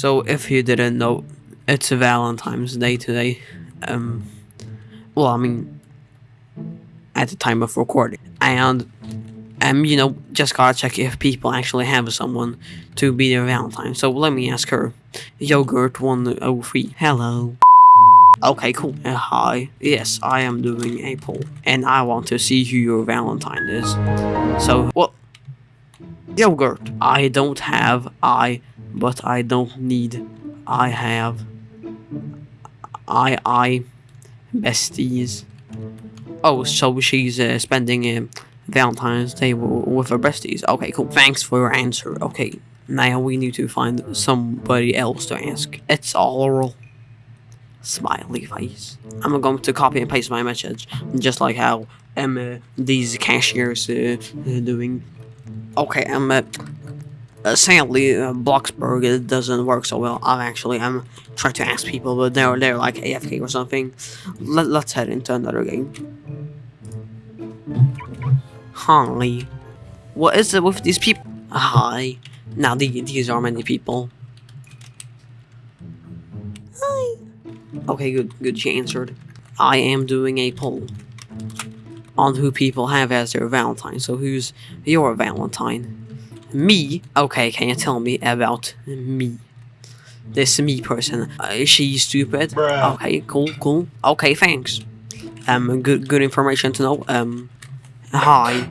So if you didn't know, it's Valentine's Day today. Um, well, I mean, at the time of recording, and um, you know, just gotta check if people actually have someone to be their Valentine. So let me ask her. Yogurt one oh three. Hello. Okay, cool. Uh, hi. Yes, I am doing a poll, and I want to see who your Valentine is. So, what? Yogurt. I don't have I, but I don't need. I have. I I. Besties. Oh, so she's uh, spending uh, Valentine's Day with her besties. Okay, cool. Thanks for your answer. Okay, now we need to find somebody else to ask. It's oral. Smiley face. I'm going to copy and paste my message, just like how um, uh, these cashiers uh, uh, doing. Okay, um, uh, uh, sadly, uh, Bloxburg it doesn't work so well. I'm actually I'm trying to ask people, but they're they're like AFK or something. Let, let's head into another game. Holly, what is it with these people? Hi. Now the, these are many people. Hi. Okay, good, good. She answered. I am doing a poll on who people have as their Valentine. So who's your Valentine? Me? Okay, can you tell me about me? This me person. Uh, is she stupid? Bruh. Okay, cool, cool. Okay, thanks. Um, good, good information to know. Um, hi.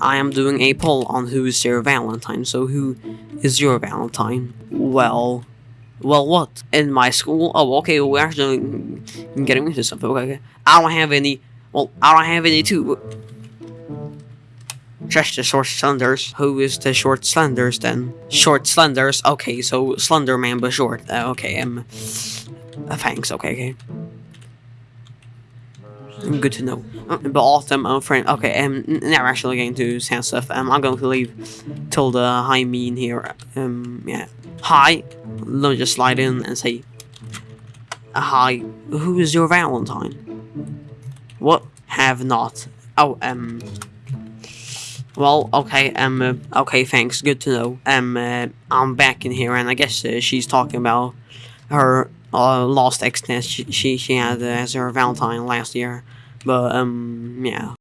I am doing a poll on who is your Valentine. So who is your Valentine? Well, well, what? In my school? Oh, okay. We're actually getting into something. Okay, okay. I don't have any. Well, I don't have any too. Just the short slenders. Who is the short slenders then? Short slenders. Okay, so slender man but short. Uh, okay, um, uh, thanks. Okay, okay. Mm, Good to know. Uh, but autumn, uh, friend. Okay, um, now we're actually going to sound stuff. Um, I'm going to leave till the high mean here. Um, yeah. Hi. Let me just slide in and say, uh, hi. Who is your Valentine? What? Have not. Oh, um. Well, okay, um, uh, okay, thanks. Good to know. Um, uh, I'm back in here, and I guess uh, she's talking about her uh, lost ex she, she she had uh, as her Valentine last year. But um, yeah.